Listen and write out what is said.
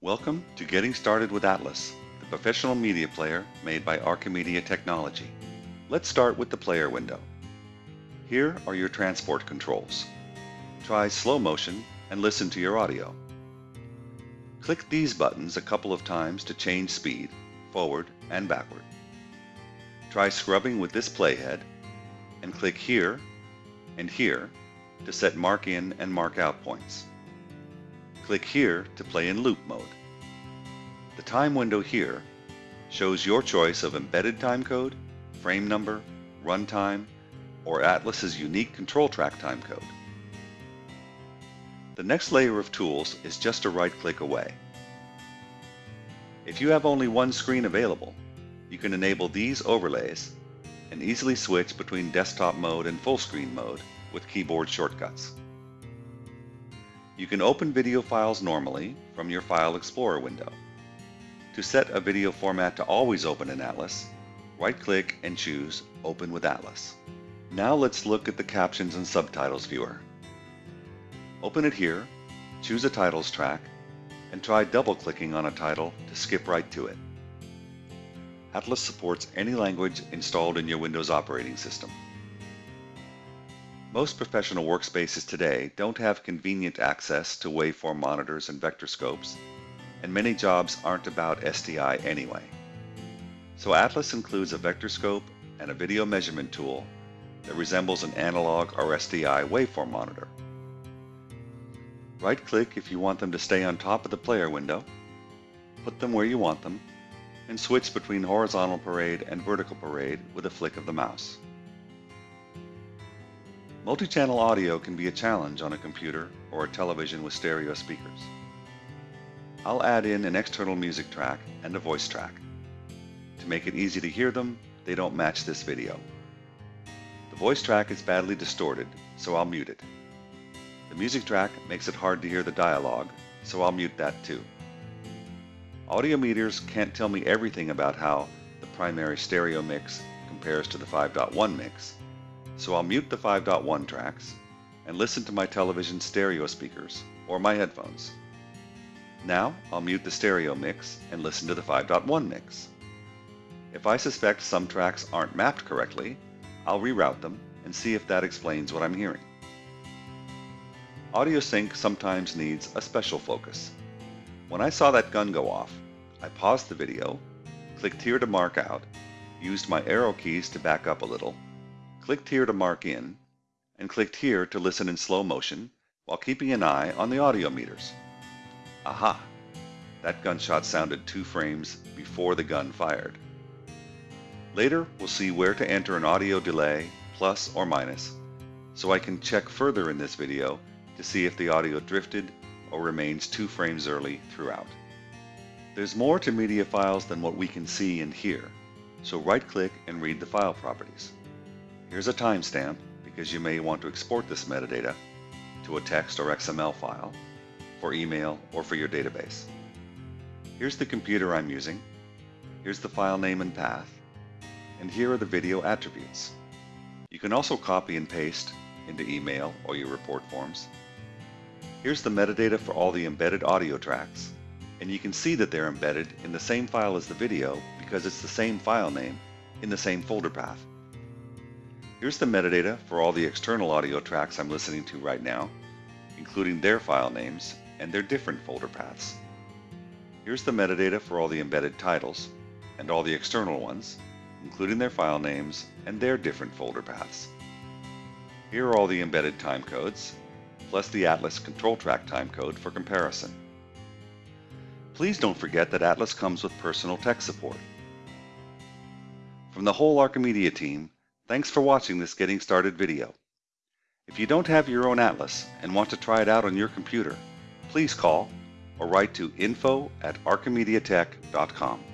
Welcome to Getting Started with Atlas, the professional media player made by Archimedia Technology. Let's start with the player window. Here are your transport controls. Try slow motion and listen to your audio. Click these buttons a couple of times to change speed, forward and backward. Try scrubbing with this playhead and click here and here to set mark in and mark out points. Click here to play in loop mode. The time window here shows your choice of embedded timecode, frame number, runtime, or Atlas's unique control track timecode. The next layer of tools is just a right click away. If you have only one screen available, you can enable these overlays and easily switch between desktop mode and full screen mode with keyboard shortcuts. You can open video files normally from your File Explorer window. To set a video format to always open in Atlas, right-click and choose Open with Atlas. Now let's look at the Captions and Subtitles viewer. Open it here, choose a titles track, and try double-clicking on a title to skip right to it. Atlas supports any language installed in your Windows operating system. Most professional workspaces today don't have convenient access to waveform monitors and vector scopes, and many jobs aren't about SDI anyway. So Atlas includes a vector scope and a video measurement tool that resembles an analog or SDI waveform monitor. Right-click if you want them to stay on top of the player window, put them where you want them, and switch between horizontal parade and vertical parade with a flick of the mouse. Multi-channel audio can be a challenge on a computer or a television with stereo speakers. I'll add in an external music track and a voice track. To make it easy to hear them, they don't match this video. The voice track is badly distorted, so I'll mute it. The music track makes it hard to hear the dialogue, so I'll mute that too. Audio meters can't tell me everything about how the primary stereo mix compares to the 5.1 mix, so I'll mute the 5.1 tracks and listen to my television stereo speakers or my headphones. Now I'll mute the stereo mix and listen to the 5.1 mix. If I suspect some tracks aren't mapped correctly, I'll reroute them and see if that explains what I'm hearing. Audio sync sometimes needs a special focus. When I saw that gun go off, I paused the video, clicked here to mark out, used my arrow keys to back up a little, clicked here to mark in, and clicked here to listen in slow motion while keeping an eye on the audio meters. Aha! That gunshot sounded two frames before the gun fired. Later, we'll see where to enter an audio delay, plus or minus, so I can check further in this video to see if the audio drifted or remains two frames early throughout. There's more to media files than what we can see and hear, so right-click and read the file properties. Here's a timestamp because you may want to export this metadata to a text or XML file for email or for your database. Here's the computer I'm using. Here's the file name and path. And here are the video attributes. You can also copy and paste into email or your report forms. Here's the metadata for all the embedded audio tracks. And you can see that they're embedded in the same file as the video because it's the same file name in the same folder path. Here's the metadata for all the external audio tracks I'm listening to right now, including their file names and their different folder paths. Here's the metadata for all the embedded titles and all the external ones, including their file names and their different folder paths. Here are all the embedded timecodes, plus the Atlas control track timecode for comparison. Please don't forget that Atlas comes with personal tech support. From the whole Archimedia team, Thanks for watching this Getting Started video. If you don't have your own Atlas and want to try it out on your computer, please call or write to info at archimediatech.com.